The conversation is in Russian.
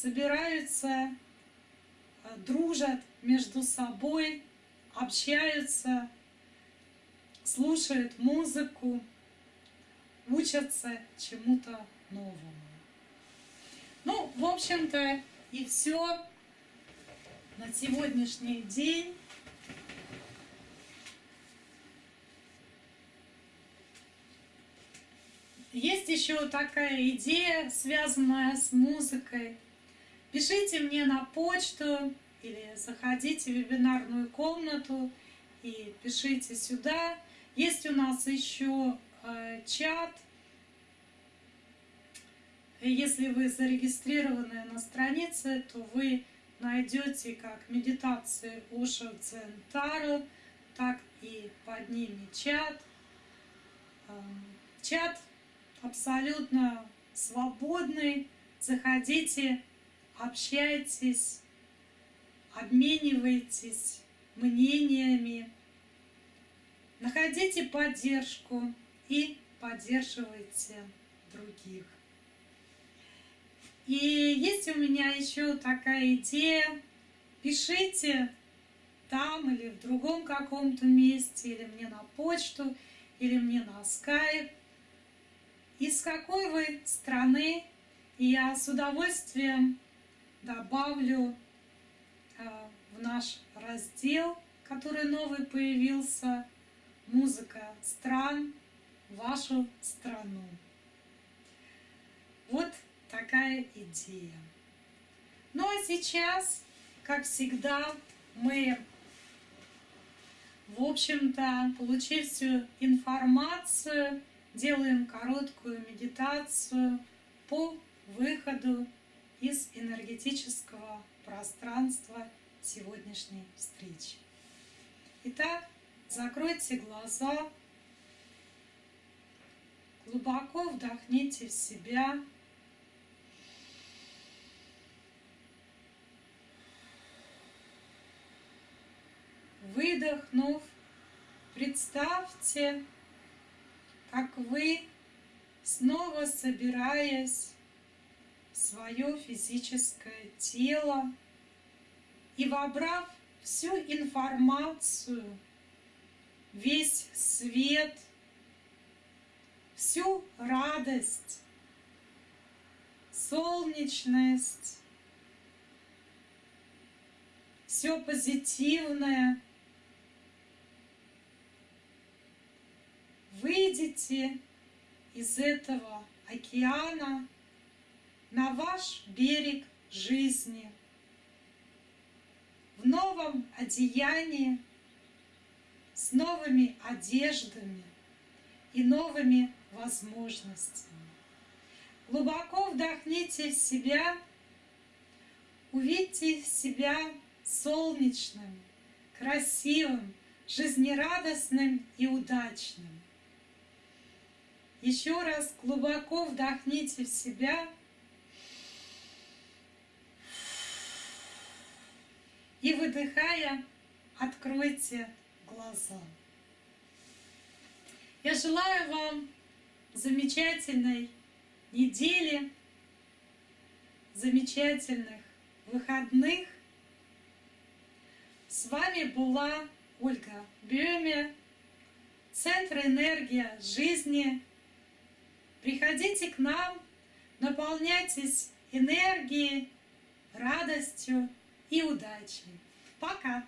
собираются, э, дружат между собой, общаются, слушают музыку, учатся чему-то новому. Ну, в общем-то, и все на сегодняшний день. Есть еще такая идея, связанная с музыкой. Пишите мне на почту или заходите в вебинарную комнату и пишите сюда. Есть у нас еще э, чат. Если вы зарегистрированы на странице, то вы найдете как медитации Ошо Центару, так и под ними чат. Эм, чат абсолютно свободный. Заходите, общайтесь, обменивайтесь мнениями, находите поддержку и поддерживайте других. И есть у меня еще такая идея. Пишите там или в другом каком-то месте, или мне на почту, или мне на скайп из какой вы страны, и я с удовольствием добавлю э, в наш раздел, который новый появился, музыка стран, вашу страну. Вот такая идея. Ну а сейчас, как всегда, мы, в общем-то, получив всю информацию, делаем короткую медитацию по выходу из энергетического пространства сегодняшней встречи. Итак, закройте глаза, глубоко вдохните в себя. Выдохнув, представьте, как вы, снова собираясь свое физическое тело и вобрав всю информацию, весь свет, всю радость, солнечность, все позитивное, выйдете из этого океана на ваш берег жизни в новом одеянии, с новыми одеждами и новыми возможностями. Глубоко вдохните в себя, увидьте себя солнечным, красивым, жизнерадостным и удачным. Еще раз глубоко вдохните в себя. И выдыхая, откройте глаза. Я желаю вам замечательной недели, замечательных выходных. С вами была Ольга Бюме, Центр энергия жизни Приходите к нам, наполняйтесь энергией, радостью и удачей. Пока!